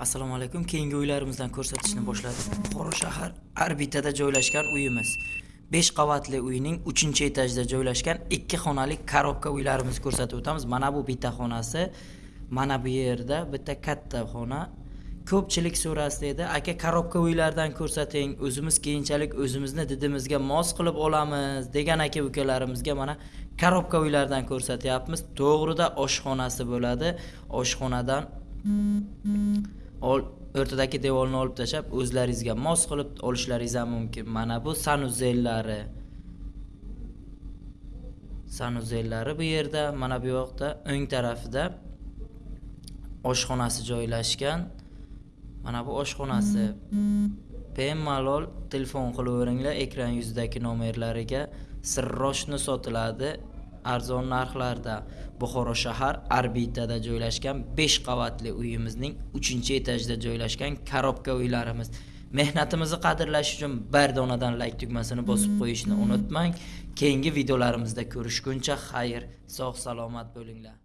assalomu alaykum. Keyingi uylarimizdan ko'rsatishni boshladik. Buxoro shahar orbitada joylashgan uyimiz. 5 qavatli uyning 3 etajda joylashgan 2 xonali korobka uylarimizni ko'rsatib o'tamiz. Mana bu bitta xonasi mana bu yerda bitta katta xona. Ko'pchilik so'rasdi edi aka korobka uylardan ko'rsating o'zimiz keyinchalik o'zimizni didimizga mos qilib olamiz degan aka ukalarimizga mana korobka uylardan ko'rsatyapmiz. To'g'rida oshxonasi bo'ladi. Oshxonadan o'rtadagi devorni olib tashlab o'zlaringizga mos qilib olishlaringiz ham mumkin. Mana bu sanuzellari sanuzellari bu yerda mana bu yoqda o'ng tarafida oshxonasi joylashgan. Mana bu oshxonasi. Bemalol telefon qilaveringlar ekran yuzidagi nomerlariga. Sirroshni sotiladi. Arzon narxlarda. Buxoro shahar orbitada joylashgan 5 qavatli uyimizning 3 etajda joylashgan korobka uylarimiz. Mehnatimizni qadrlash uchun bir donadan layk tugmasini bosib qo'yishni unutmang. Keyingi videolarimizda ko'rishguncha xayr sog' salomat bo'linglar